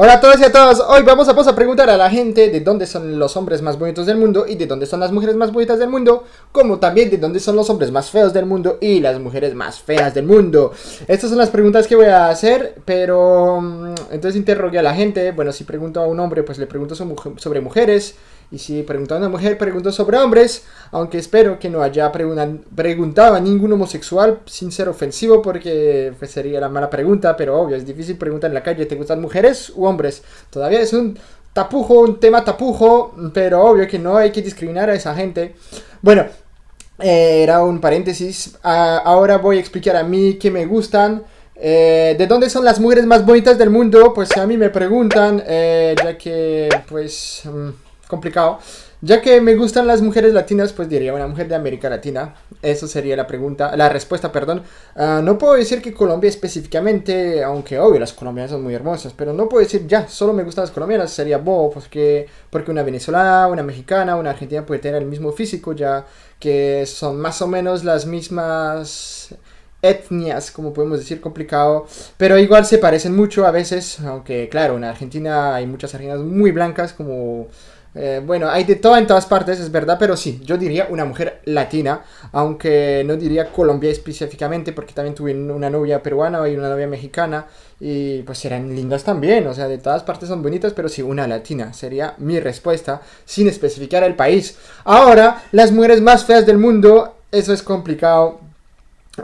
Hola a todos y a todas, hoy vamos a, pasar a preguntar a la gente de dónde son los hombres más bonitos del mundo y de dónde son las mujeres más bonitas del mundo, como también de dónde son los hombres más feos del mundo y las mujeres más feas del mundo. Estas son las preguntas que voy a hacer, pero mm, entonces interrogué a la gente, bueno, si pregunto a un hombre, pues le pregunto sobre mujeres, y si pregunto a una mujer, pregunto sobre hombres, aunque espero que no haya preguntado a ningún homosexual sin ser ofensivo, porque pues, sería la mala pregunta, pero obvio, es difícil preguntar en la calle, ¿te gustan mujeres u hombres? Todavía es un tapujo, un tema tapujo, pero obvio que no hay que discriminar a esa gente. Bueno, eh, era un paréntesis, ah, ahora voy a explicar a mí que me gustan. Eh, ¿De dónde son las mujeres más bonitas del mundo? Pues a mí me preguntan, eh, ya que pues... Complicado. Ya que me gustan las mujeres latinas, pues diría una mujer de América Latina. Eso sería la pregunta, la respuesta, perdón. Ah, no puedo decir que Colombia específicamente, aunque obvio las colombianas son muy hermosas, pero no puedo decir ya, solo me gustan las colombianas, sería bobo, porque, porque una venezolana, una mexicana, una argentina puede tener el mismo físico, ya que son más o menos las mismas etnias, como podemos decir, complicado, pero igual se parecen mucho a veces, aunque claro, en Argentina hay muchas argentinas muy blancas, como eh, bueno, hay de todo en todas partes, es verdad, pero sí, yo diría una mujer latina, aunque no diría Colombia específicamente, porque también tuve una novia peruana y una novia mexicana, y pues eran lindas también, o sea, de todas partes son bonitas, pero sí, una latina sería mi respuesta, sin especificar el país. Ahora, las mujeres más feas del mundo, eso es complicado,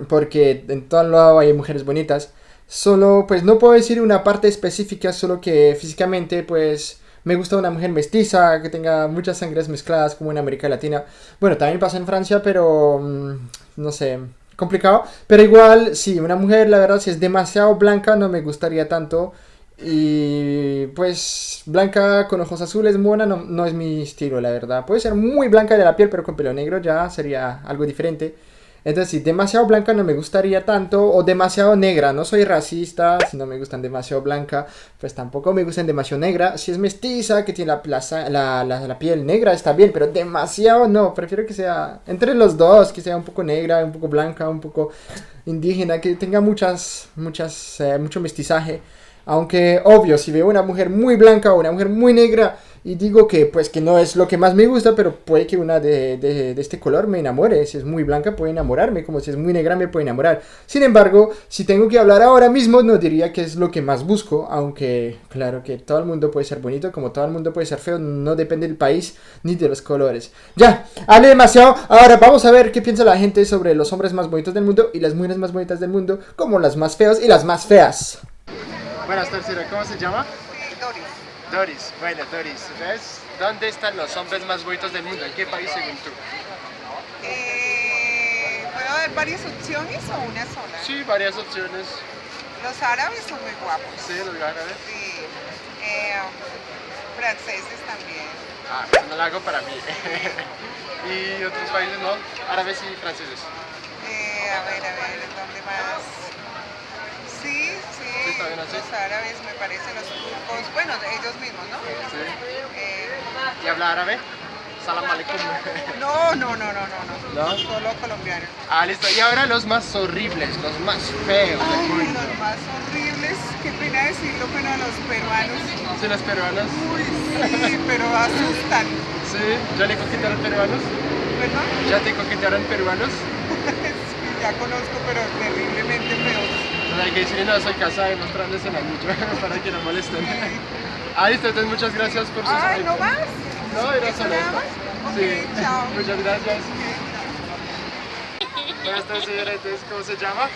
porque en todo lado hay mujeres bonitas, solo, pues no puedo decir una parte específica, solo que físicamente, pues me gusta una mujer mestiza, que tenga muchas sangres mezcladas como en América Latina. Bueno, también pasa en Francia, pero mm, no sé, complicado. Pero igual, sí, una mujer, la verdad, si es demasiado blanca, no me gustaría tanto. Y pues blanca con ojos azules, mona, no, no es mi estilo, la verdad. Puede ser muy blanca de la piel, pero con pelo negro ya sería algo diferente. Entonces, si demasiado blanca no me gustaría tanto, o demasiado negra, no soy racista, si no me gustan demasiado blanca, pues tampoco me gustan demasiado negra. Si es mestiza, que tiene la, plaza, la, la, piel negra, está bien, pero demasiado no, prefiero que sea entre los dos, que sea un poco negra, un poco blanca, un poco indígena, que tenga muchas, muchas, eh, mucho mestizaje. Aunque, obvio, si veo una mujer muy blanca o una mujer muy negra, y digo que pues que no es lo que más me gusta, pero puede que una de, de, este color me enamore. Si es muy blanca puede enamorarme, como si es muy negra me puede enamorar. Sin embargo, si tengo que hablar ahora mismo, no diría que es lo que más busco, aunque claro que todo el mundo puede ser bonito, como todo el mundo puede ser feo, no depende del país ni de los colores. Ya, hablé demasiado, ahora vamos a ver qué piensa la gente sobre los hombres más bonitos del mundo y las mujeres más bonitas del mundo, como las más feas y las más feas. Buenas tardes, ¿cómo se llama? Doris, bueno Doris, ¿ves? ¿Dónde están los hombres más bonitos del mundo? ¿En qué país según tú? Eh, ¿Puedo haber varias opciones o una sola? Sí, varias opciones. Los árabes son muy guapos. Sí, los árabes. Sí. Eh, franceses también. Ah, eso no lo hago para mí. ¿Y otros países no? Árabes y franceses. Eh, a ver, a ver, ¿dónde más? Los árabes me parecen los turcos, bueno, ellos mismos, ¿no? Sí. Eh, ¿Y habla árabe? Salam aleikum. No, no, no, no, no, no. Solo colombiano. Ah, listo. Y ahora los más horribles, los más feos Ay, Los más horribles, qué pena decirlo, pero los peruanos. ¿Sí, los peruanos? Uy, sí, pero asustan. ¿Sí? ¿Ya le coquetearon peruanos? ¿Perdón? ¿Ya te coquetearon peruanos? sí, ya conozco, pero terriblemente feos hay que decirle no soy casada y mostrarles el anillo para que no molesten. Ahí está, entonces muchas gracias por su Ay, ¿no más? No, era solo esto. Sí, chao. Muchas gracias. Buenas tardes, señora. Entonces, ¿cómo se llama?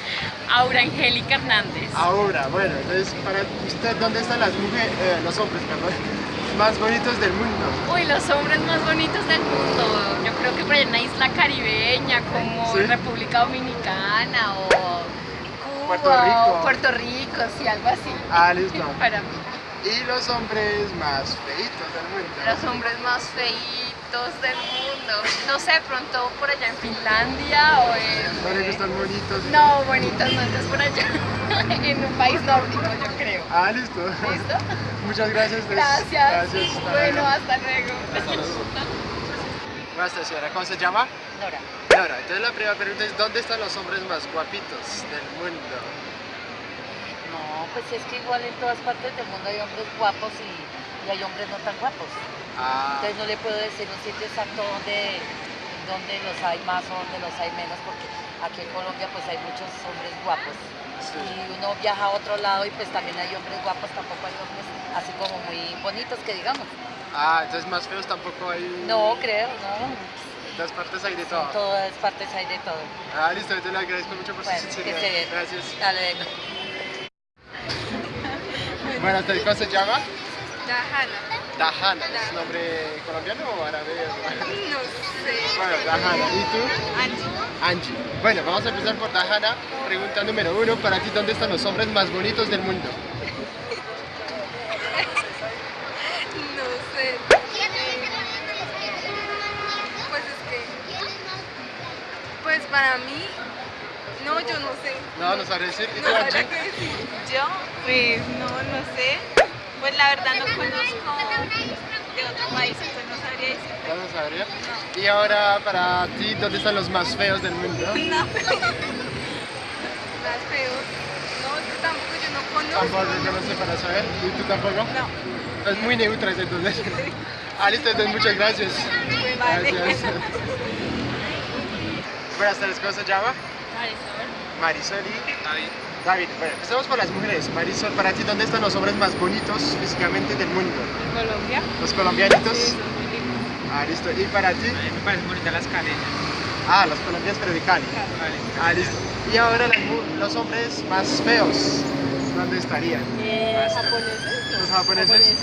Aura Angélica Hernández. Aura, bueno, entonces, para usted, ¿dónde están las mujeres, eh, los hombres, perdón, más bonitos del mundo? Uy, los hombres más bonitos del mundo. Yo creo que por en una isla caribeña, como República Dominicana o Puerto Rico. Puerto Rico, sí, algo así. Ah, listo. Para mí. ¿Y los hombres más feitos del mundo? Los hombres más feitos del mundo. No sé, pronto por allá en Finlandia o en... ¿No les gustan bonitos? No, bonitos no, entonces por allá. en un país nórdico, yo creo. Ah, listo. ¿Listo? Muchas gracias. Pues. Gracias. Gracias. bueno, hasta luego. Hasta luego. Buenas señora. ¿Cómo se llama? Nora. Entonces la primera pregunta es, ¿dónde están los hombres más guapitos del mundo? No No, pues es que igual en todas partes del mundo hay hombres guapos y, y hay hombres no tan guapos. Ah, Entonces no le puedo decir un sitio exacto donde, donde los hay más o donde los hay menos, porque aquí en Colombia pues hay muchos hombres guapos. sí. Y uno viaja a otro lado y pues también hay hombres guapos, tampoco hay hombres así como muy bonitos que digamos. Ah, entonces más feos tampoco hay. No, creo, no. Todas partes hay de todo. En todas partes hay de todo. Ah, listo, yo te lo agradezco mucho por Bueno, su que sinceridad. se Gracias. Dale, venga. Bueno, ¿usted ¿cómo se llama? Dajana. Dajana. ¿Es nombre colombiano o árabe? No sé. Bueno, Dajana. ¿Y tú? Angie. Angie. Bueno, vamos a empezar por Dajana. Pregunta número uno. Para ti, ¿dónde están los hombres más bonitos del mundo? No sé. Pues es que. Pues para mí. No, yo no sé. No, no sabes decir. ¿Y tú, No Angie? sabría qué decir. Yo, pues no, no sé. Pues la verdad no conozco de otro país, entonces no sabría decir. No, no sabría. Y ahora, para ti, ¿dónde están los más feos del mundo? No. Más feos. No, que tampoco yo no conozco. Tampoco, yo no sé para saber. ¿Y tú tampoco? No. Es muy neutras entonces. Ah, listo, entonces muchas gracias. Vale. Gracias. Buenas tardes, ¿cómo se llama? Marisol. Marisol y David. David, bueno, empezamos por las mujeres. Marisol, para ti, ¿dónde están los hombres más bonitos físicamente del mundo? Colombia. ¿Los colombianitos? Ah, listo. ¿Y para ti? A mí me parecen bonitas las caleñas. Ah, los colombianos, pero de Cali. Ah, listo. Y ahora las los hombres más feos, ¿dónde estarían? japoneses. ¿Los japoneses?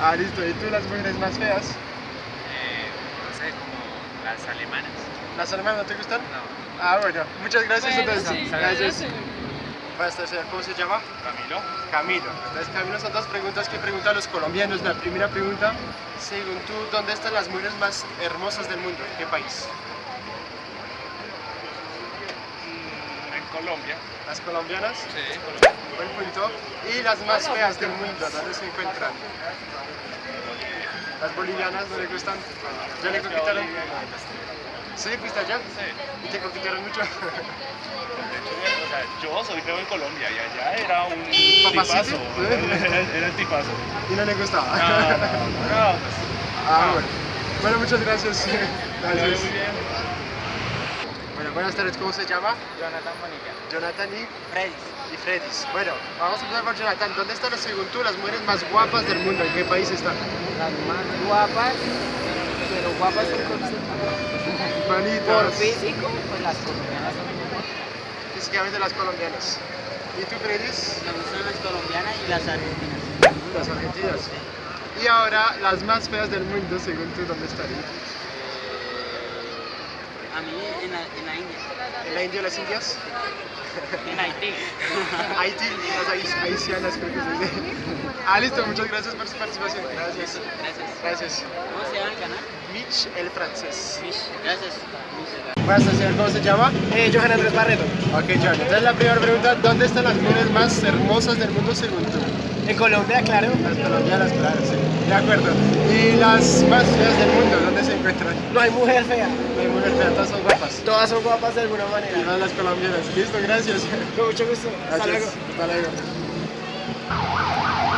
Ah, listo. ¿Y tú las mujeres más feas? Eh, no sé, como las alemanas. ¿Las alemanas no te gustan? No. Ah, bueno. Muchas gracias Bueno, entonces. sí, gracias. ¿cómo se llama? Camilo. Camilo. Entonces, Camilo, son dos preguntas que preguntan los colombianos. La primera pregunta, según tú, ¿dónde están las mujeres más hermosas del mundo? ¿En qué país? Mm, En Colombia. ¿Las colombianas? Sí, Colombia. Buen punto. ¿Y las más feas del mundo? ¿Dónde se encuentran? ¿Las bolivianas no le gustan? ¿Ya le conquistaron? ¿Sí? ¿Fuiste allá? Sí. ¿Y te conquistaron mucho? O sea, yo soy feo en Colombia y allá era un tipazo. Era, era el tipazo. ¿Y no le gustaba? No, no, no, pues, Ah, bueno. Bueno, muchas gracias. muy Gracias. bien. Bueno, buenas tardes, ¿cómo se llama? Jonathan Bonilla. Jonathan y, Freddy. y Fredis. Bueno, vamos a empezar por Jonathan. ¿Dónde están, según tú, las mujeres más guapas del mundo? ¿En qué país están? Las más guapas, pero guapas por concepto. Por Bonitas. físico, pues las colombianas son mejor. Físicamente las colombianas. ¿Y tú, Fredis? Me gustan las colombianas y las argentinas. Las argentinas. Y ahora, las más feas del mundo, según tú, ¿dónde estarían? A mí en la, en la India, ¿En la India o las Indias? en Haití. Haití, las haitianas creo que se dice. Ah, listo, muchas gracias por su participación. Gracias. Gracias. Gracias. ¿Cómo se llama el canal? Mitch el francés. Gracias. Buenas tardes, señor. ¿Cómo se llama? Eh, Johan Andrés Barreto. Ok, John. Entonces la primera pregunta, ¿dónde están las mujeres más hermosas del mundo según tú? En Colombia, claro. Las colombianas, claro, sí. De acuerdo. ¿Y las más feas del mundo, dónde se encuentran? No hay mujer fea. No hay mujer fea, todas son guapas. Todas son guapas de alguna Y manera. más las colombianas. Listo, gracias. Con mucho gusto. Hasta luego. Gracias. Hasta luego.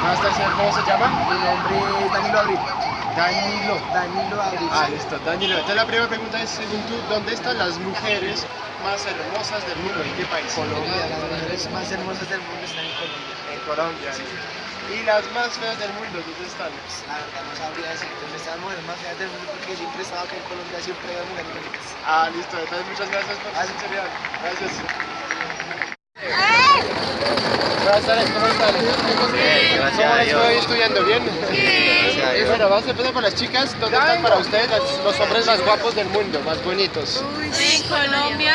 Buenas tardes, señor. ¿Cómo se llama? Mi nombre es Danilo Abril. Danilo. Danilo Abril. Ah, listo, Danilo. Entonces la primera pregunta es, según tú, ¿dónde están las mujeres más hermosas del mundo? ¿En qué país? Colombia, las mujeres más hermosas del mundo están en Colombia. En Colombia, sí. ¿Y las más feas del mundo, dónde están? La verdad no sabría decir dónde están las mujeres más feas del mundo porque siempre he estado acá en Colombia, siempre hay mujeres bonitas. Ah, listo. Entonces muchas gracias por Ah, su sinceridad. Gracias. Buenas tardes, ¿cómo están? gracias ¿Cómo a les Dios. fue estudiando? ¿Bien? Gracias a Y Dios. bueno, vamos a empezar por las chicas. ¿Dónde están para ustedes los, los hombres más guapos del mundo, más bonitos? En Colombia.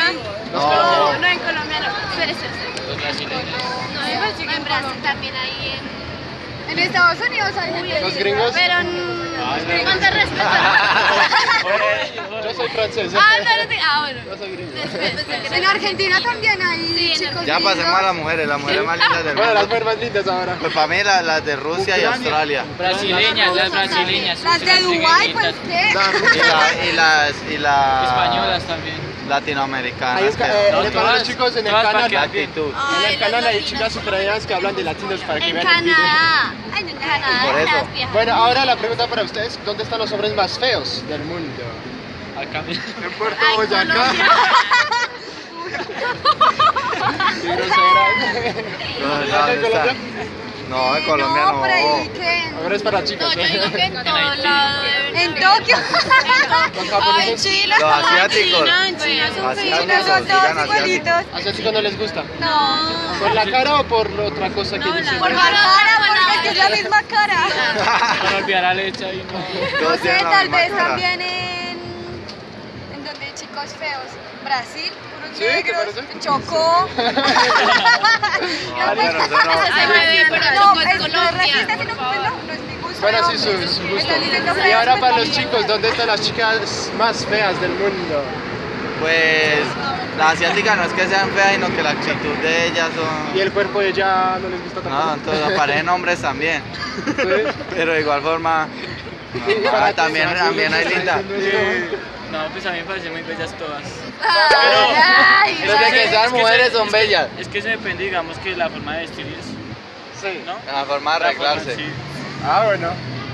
No, no en Colombia, no. Espere, espere. Los brasileños. No, en, en Brasil también hay en... En Estados Unidos hay gente ¿Los gringos? Pero en Con de Yo soy francés. Ah, no, no ah, bueno. Yo soy gringo. En Argentina también hay chicos Ya pasemos a las mujeres, las mujeres más lindas del Bueno, las mundo. mujeres más lindas ahora. Pues para mí las, de Rusia y Australia. Brasileñas, las brasileñas. Las de Dubái, pues qué. Y, la- y las y las Españolas también. Latinoamericanas. es, que- eh, No, para todas- los chicos en el canal. actitud. En el canal hay chicas ucranianas que hablan de latinos para que En vean. Canadá. En Canadá. Por eso. Bueno, ahora la pregunta para ustedes, ¿dónde están los hombres más feos del mundo? Acá mismo. En Puerto Ay, Boyacá. Colombia. Qué grosera. No, no, ¿En. Colombia? No, en Colombia No, no. por ahí que Ahora es para chicas. No, yo digo que en todo lado. de en. Tokio. Japoneses. Chile. Los asiáticos. En China son todos igualitos. ¿Asiáticos no les gusta? No. ¿Por la cara o por otra cosa que dicen? Por la cara, porque es la misma cara. Para olvidar a Lecha y no. No sé, tal vez cara. también en. en donde hay chicos feos. Brasil. ¿Te negros. Chocó. No. No, es racista, sino favor. no, no es mi gusto. Bueno, sí, su, su gusto. Y ahora pues, para los chicos, ¿dónde están las chicas más feas del mundo? Pues las asiáticas no es que sean feas, sino que la actitud de ellas son. Y el cuerpo de ella no les gusta No, tanto. entonces aparecen hombres también. Pero de igual forma. No, ah, también, también hay ¿no? lindas. No, pues a mí me parecen muy bellas todas. Ay, Desde que sean Es que mujeres se- son bellas. Es que eso depende, digamos, que la forma de vestir es, Sí. ¿no? La forma de La forma, arreglarse. sí. Ah, bueno.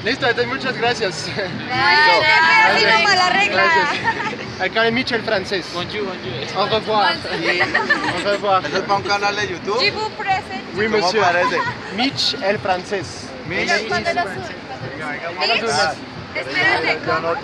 Listo, entonces muchas gracias. Ay, la regla. Gracias. Acá en Michel francés. Bonjour, bonjour. Au revoir. Au revoir. Eso es para un canal de YouTube. Jibu present. Oui, ¿Cómo monsieur. parece? Mitch el francés. Mitch. Cuando